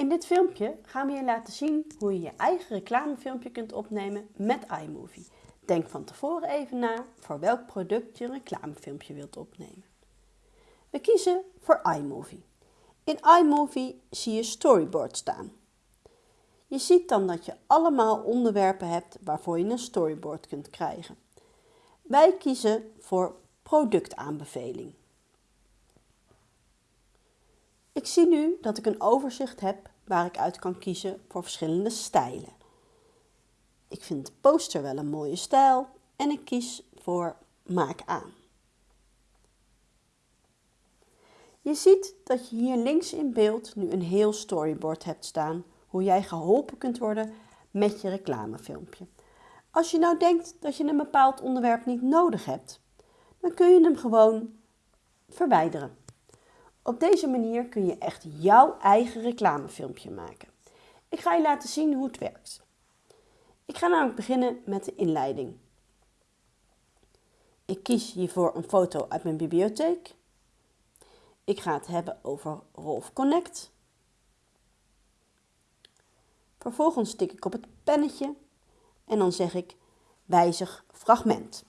In dit filmpje gaan we je laten zien hoe je je eigen reclamefilmpje kunt opnemen met iMovie. Denk van tevoren even na voor welk product je een reclamefilmpje wilt opnemen. We kiezen voor iMovie. In iMovie zie je storyboard staan. Je ziet dan dat je allemaal onderwerpen hebt waarvoor je een storyboard kunt krijgen. Wij kiezen voor productaanbeveling. Ik zie nu dat ik een overzicht heb waar ik uit kan kiezen voor verschillende stijlen. Ik vind de poster wel een mooie stijl en ik kies voor maak aan. Je ziet dat je hier links in beeld nu een heel storyboard hebt staan hoe jij geholpen kunt worden met je reclamefilmpje. Als je nou denkt dat je een bepaald onderwerp niet nodig hebt, dan kun je hem gewoon verwijderen. Op deze manier kun je echt jouw eigen reclamefilmpje maken. Ik ga je laten zien hoe het werkt. Ik ga namelijk beginnen met de inleiding. Ik kies hiervoor een foto uit mijn bibliotheek. Ik ga het hebben over Rolf Connect. Vervolgens tik ik op het pennetje en dan zeg ik wijzig fragment.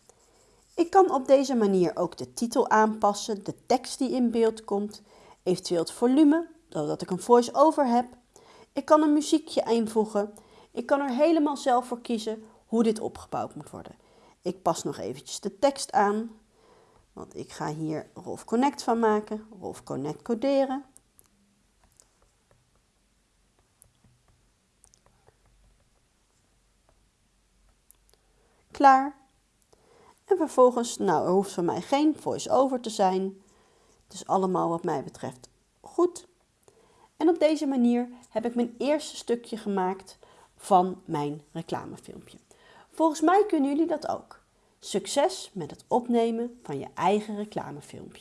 Ik kan op deze manier ook de titel aanpassen, de tekst die in beeld komt, eventueel het volume, doordat ik een voice-over heb. Ik kan een muziekje invoegen. Ik kan er helemaal zelf voor kiezen hoe dit opgebouwd moet worden. Ik pas nog eventjes de tekst aan, want ik ga hier Rolf Connect van maken, Rolf Connect coderen. Klaar. En vervolgens, nou er hoeft voor mij geen voice-over te zijn. Is allemaal wat mij betreft goed. En op deze manier heb ik mijn eerste stukje gemaakt van mijn reclamefilmpje. Volgens mij kunnen jullie dat ook. Succes met het opnemen van je eigen reclamefilmpje.